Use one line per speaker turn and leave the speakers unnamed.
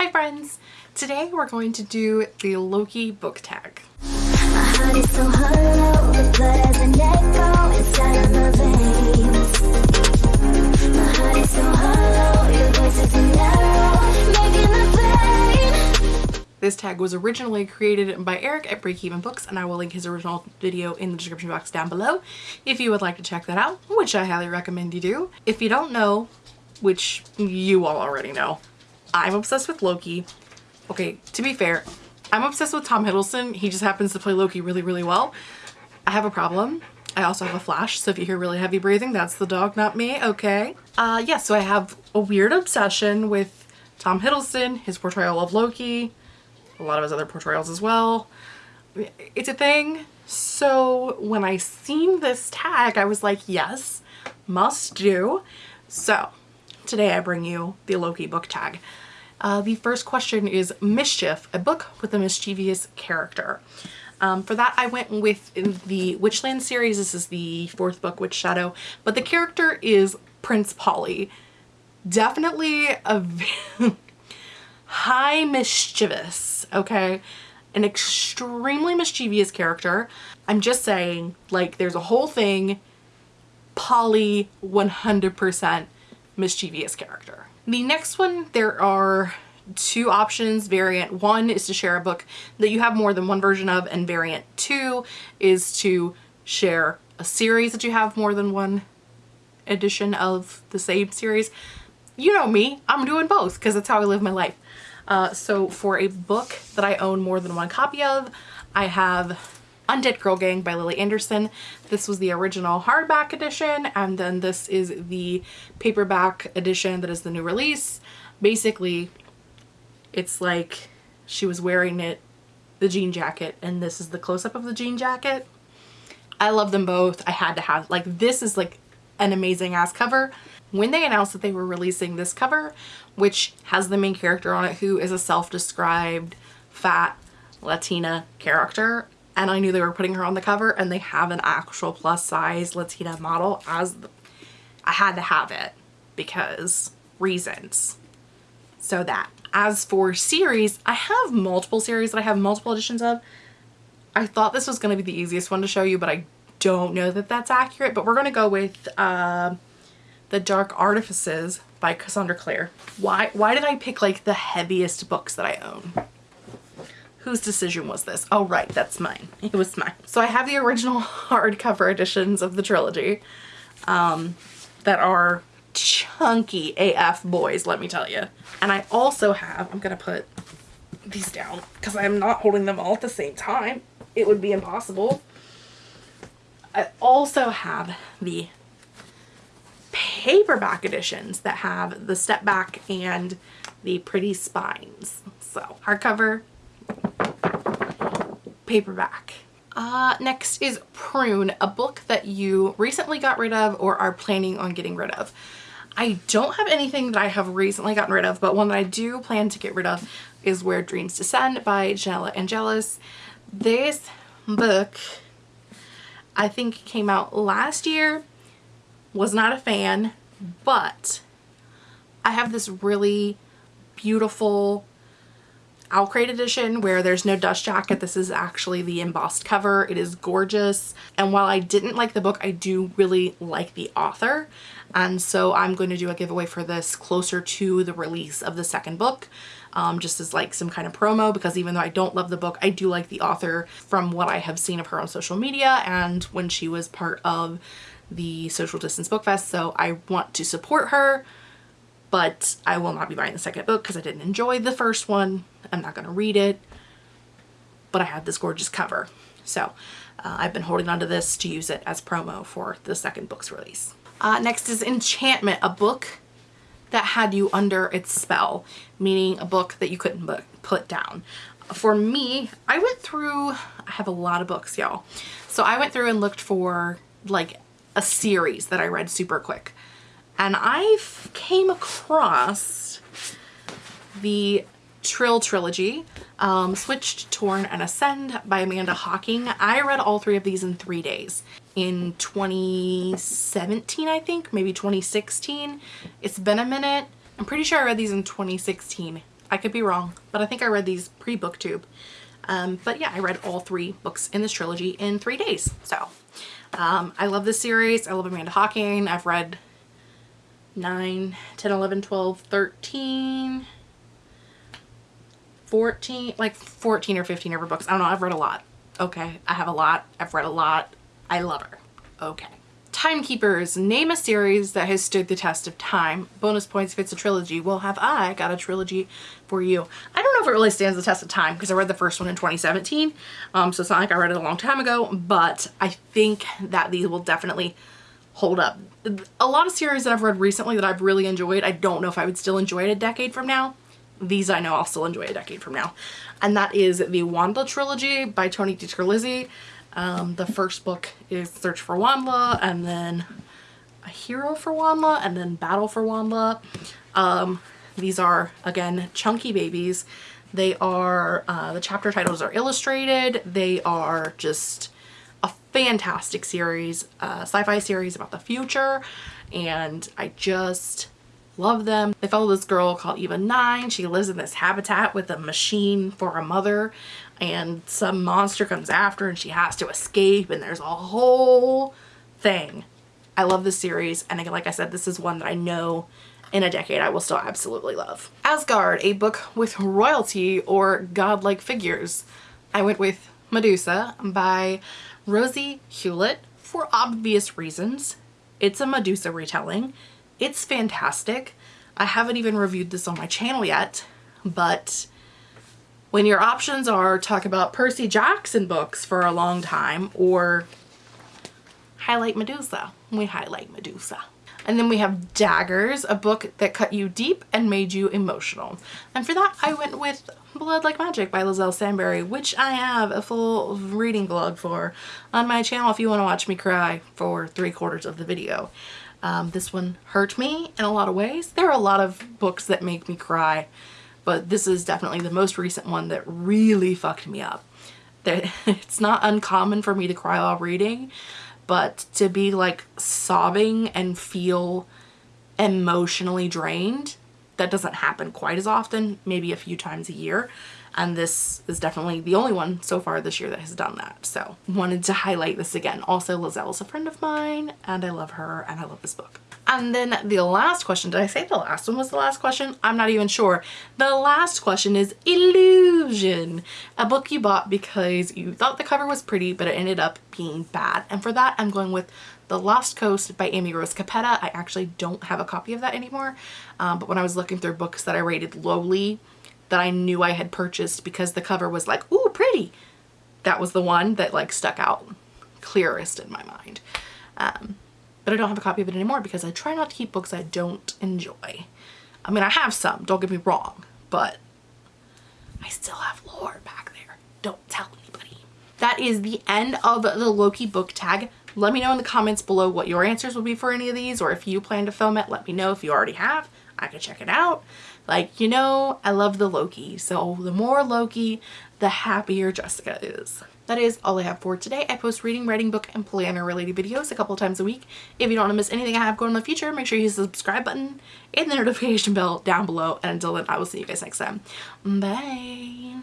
Hi friends! Today we're going to do the Loki book tag. This tag was originally created by Eric at Breakeven Books and I will link his original video in the description box down below if you would like to check that out, which I highly recommend you do. If you don't know, which you all already know, I'm obsessed with Loki. Okay, to be fair, I'm obsessed with Tom Hiddleston. He just happens to play Loki really, really well. I have a problem. I also have a flash, so if you hear really heavy breathing, that's the dog, not me, okay? Uh, yeah, so I have a weird obsession with Tom Hiddleston, his portrayal of Loki, a lot of his other portrayals as well. It's a thing. So when I seen this tag, I was like, yes, must do. So today I bring you the Loki book tag. Uh, the first question is Mischief, a book with a mischievous character. Um, for that I went with the Witchland series. This is the fourth book, Witch Shadow, but the character is Prince Polly. Definitely a high mischievous, okay? An extremely mischievous character. I'm just saying, like, there's a whole thing, Polly 100% mischievous character. The next one, there are two options. Variant one is to share a book that you have more than one version of, and variant two is to share a series that you have more than one edition of the same series. You know me, I'm doing both because that's how I live my life. Uh, so for a book that I own more than one copy of, I have Undead Girl Gang by Lily Anderson. This was the original hardback edition and then this is the paperback edition that is the new release. Basically, it's like she was wearing it, the jean jacket, and this is the close-up of the jean jacket. I love them both. I had to have, like this is like an amazing ass cover. When they announced that they were releasing this cover, which has the main character on it who is a self-described fat Latina character, and I knew they were putting her on the cover and they have an actual plus size Latina model as the, I had to have it because reasons. So that. As for series, I have multiple series that I have multiple editions of. I thought this was going to be the easiest one to show you, but I don't know that that's accurate. But we're going to go with uh, The Dark Artifices by Cassandra Clare. Why, why did I pick like the heaviest books that I own? Whose decision was this? Oh, right, that's mine. It was mine. So I have the original hardcover editions of the trilogy um, that are chunky AF boys, let me tell you. And I also have, I'm going to put these down because I'm not holding them all at the same time. It would be impossible. I also have the paperback editions that have the step back and the pretty spines. So hardcover, paperback. Uh, next is Prune, a book that you recently got rid of or are planning on getting rid of. I don't have anything that I have recently gotten rid of, but one that I do plan to get rid of is Where Dreams Descend by Janella Angeles. This book, I think came out last year, was not a fan, but I have this really beautiful Owlcrate edition where there's no dust jacket. This is actually the embossed cover. It is gorgeous. And while I didn't like the book, I do really like the author. And so I'm going to do a giveaway for this closer to the release of the second book. Um, just as like some kind of promo because even though I don't love the book, I do like the author from what I have seen of her on social media and when she was part of the Social Distance Book Fest. So I want to support her but I will not be buying the second book because I didn't enjoy the first one. I'm not going to read it, but I have this gorgeous cover. So uh, I've been holding onto this to use it as promo for the second book's release. Uh, next is Enchantment, a book that had you under its spell, meaning a book that you couldn't put down. For me, I went through, I have a lot of books, y'all. So I went through and looked for like a series that I read super quick and I came across the Trylle Trilogy, um, Switched, Torn, and Ascend by Amanda Hocking. I read all three of these in three days in 2017, I think, maybe 2016. It's been a minute. I'm pretty sure I read these in 2016. I could be wrong, but I think I read these pre-booktube. Um, but yeah, I read all three books in this trilogy in three days. So um, I love this series. I love Amanda Hocking. I've read 9, 10, 11, 12, 13, 14, like 14 or 15 of her books. I don't know. I've read a lot. Okay. I have a lot. I've read a lot. I love her. Okay. Timekeepers, name a series that has stood the test of time. Bonus points if it's a trilogy. Well, have I got a trilogy for you? I don't know if it really stands the test of time because I read the first one in 2017. Um, so it's not like I read it a long time ago, but I think that these will definitely hold up. A lot of series that I've read recently that I've really enjoyed, I don't know if I would still enjoy it a decade from now. These I know I'll still enjoy a decade from now. And that is the WondLa trilogy by Tony DiTerlizzi. Um, the first book is Search for WondLa and then A Hero for WondLa and then Battle for WondLa. Um, these are, again, chunky babies. They are, uh, the chapter titles are illustrated. They are just a fantastic series, uh, sci-fi series about the future. And I just love them. They follow this girl called Eva 9. She lives in this habitat with a machine for a mother and some monster comes after and she has to escape and there's a whole thing. I love this series and like I said this is one that I know in a decade I will still absolutely love. Asgard, a book with royalty or godlike figures. I went with Medusa by Rosie Hewlett for obvious reasons. It's a Medusa retelling. It's fantastic. I haven't even reviewed this on my channel yet, but when your options are talk about Percy Jackson books for a long time or highlight Medusa, we highlight Medusa. And then we have Daggers, a book that cut you deep and made you emotional. And for that, I went with Blood Like Magic by Liselle Sambury, which I have a full reading vlog for on my channel if you want to watch me cry for three quarters of the video. Um, this one hurt me in a lot of ways. There are a lot of books that make me cry but this is definitely the most recent one that really fucked me up. That it's not uncommon for me to cry while reading, but to be like sobbing and feel emotionally drained, that doesn't happen quite as often, maybe a few times a year. And this is definitely the only one so far this year that has done that. So wanted to highlight this again. Also, Liselle is a friend of mine and I love her and I love this book. And then the last question, did I say the last one was the last question? I'm not even sure. The last question is Illusion, a book you bought because you thought the cover was pretty, but it ended up being bad. And for that, I'm going with The Lost Coast by Amy Rose Capetta. I actually don't have a copy of that anymore. Um, but when I was looking through books that I rated lowly, that I knew I had purchased because the cover was like, ooh, pretty. That was the one that like stuck out clearest in my mind. Um, but I don't have a copy of it anymore because I try not to keep books I don't enjoy. I mean, I have some, don't get me wrong, but I still have lore back there. Don't tell anybody. That is the end of the Loki book tag. Let me know in the comments below what your answers will be for any of these or if you plan to film it, let me know if you already have. I could check it out. Like, you know, I love the Loki, so the more Loki, the happier Jessica is. That is all I have for today. I post reading, writing, book, and planner related videos a couple times a week. If you don't want to miss anything I have going in the future, make sure you hit the subscribe button and the notification bell down below. And until then, I will see you guys next time. Bye.